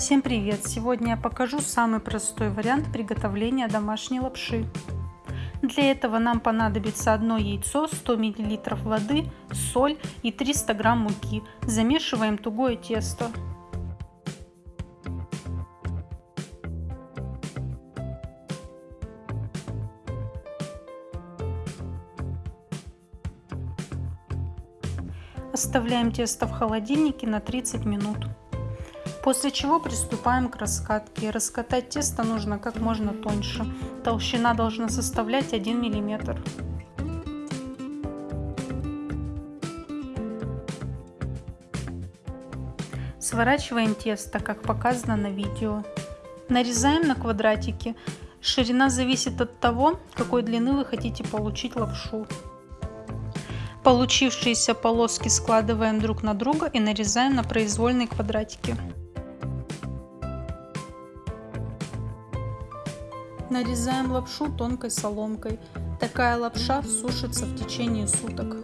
Всем привет! Сегодня я покажу самый простой вариант приготовления домашней лапши. Для этого нам понадобится одно яйцо, 100 мл воды, соль и 300 грамм муки. Замешиваем тугое тесто. Оставляем тесто в холодильнике на 30 минут. После чего приступаем к раскатке. Раскатать тесто нужно как можно тоньше. Толщина должна составлять 1 мм. Сворачиваем тесто, как показано на видео. Нарезаем на квадратики. Ширина зависит от того, какой длины вы хотите получить лапшу. Получившиеся полоски складываем друг на друга и нарезаем на произвольные квадратики. Нарезаем лапшу тонкой соломкой. Такая лапша сушится в течение суток.